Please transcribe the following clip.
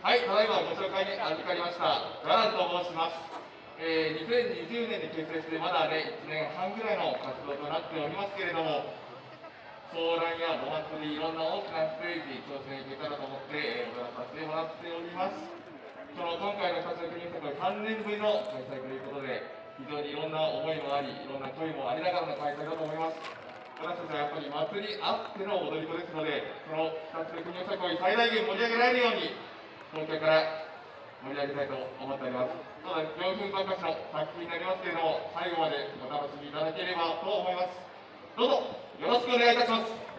はい、ただいまご紹介に預かりましたガランと申します。えー、2020年に結成してまだね、1年半ぐらいの活動となっておりますけれども、相談やお祭り、いろんな大きなステージ、挑戦いけたらと思って、えー、踊らさせてもらっております。その今回の活躍に作は3年ぶりの開催ということで、非常にいろんな思いもあり、いろんな声もありながらの開催だと思います。私たちはやっぱり祭りあっての踊り子ですので、その2つの国の作を最大限盛り上げられるように、東京から盛り上げたいと思っております。ただ、教訓ばかしの作品になりますけれども、最後までお楽しみいただければと思います。どうぞよろしくお願いいたします。